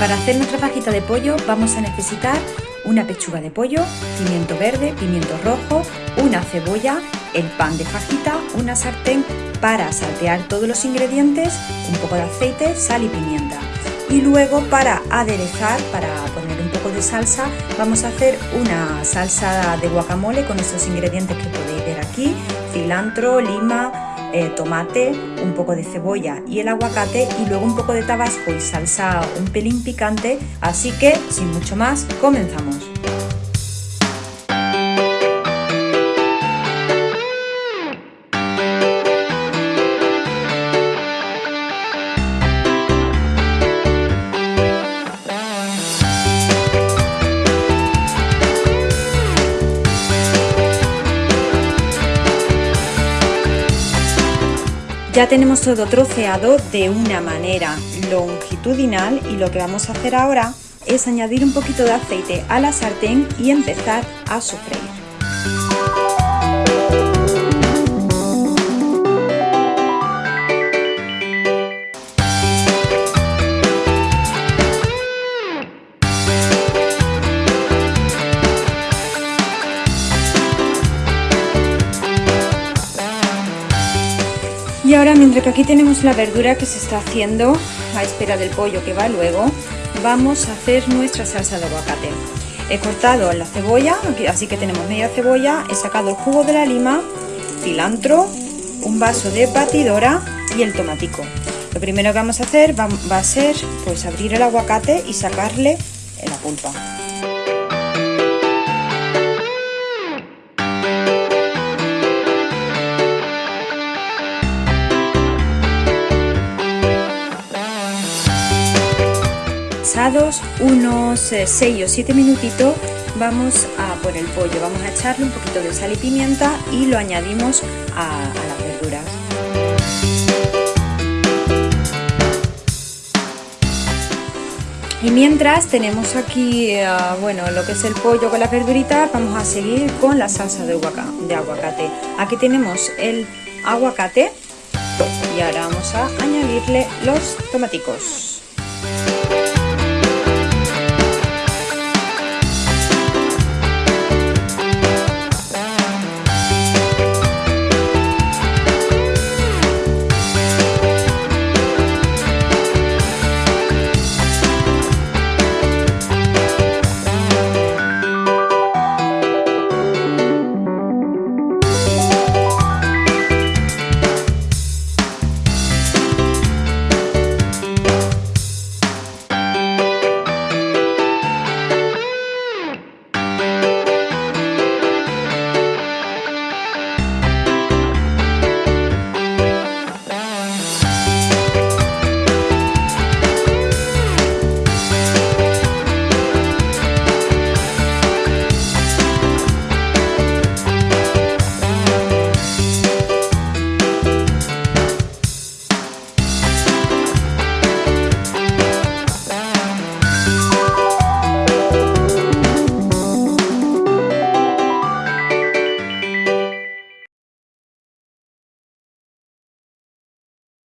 Para hacer nuestra fajita de pollo vamos a necesitar una pechuga de pollo, pimiento verde, pimiento rojo, una cebolla, el pan de fajita, una sartén para saltear todos los ingredientes, un poco de aceite, sal y pimienta. Y luego para aderezar, para poner un poco de salsa, vamos a hacer una salsa de guacamole con estos ingredientes que podéis ver aquí, cilantro, lima, eh, tomate, un poco de cebolla y el aguacate y luego un poco de tabasco y salsa un pelín picante, así que sin mucho más, comenzamos. Ya tenemos todo troceado de una manera longitudinal y lo que vamos a hacer ahora es añadir un poquito de aceite a la sartén y empezar a sofreír. Y ahora mientras que aquí tenemos la verdura que se está haciendo a espera del pollo que va luego, vamos a hacer nuestra salsa de aguacate. He cortado la cebolla, así que tenemos media cebolla, he sacado el jugo de la lima, cilantro, un vaso de batidora y el tomatico. Lo primero que vamos a hacer va, a ser pues abrir el aguacate y sacarle la pulpa. Unos 6 eh, o 7 minutitos vamos a por el pollo, vamos a echarle un poquito de sal y pimienta y lo añadimos a, las verduras. Y mientras tenemos aquí, eh, bueno, lo que es el pollo con las verduritas, vamos a seguir con la salsa de, de aguacate. Aquí tenemos el aguacate y ahora vamos a añadirle los tomaticos.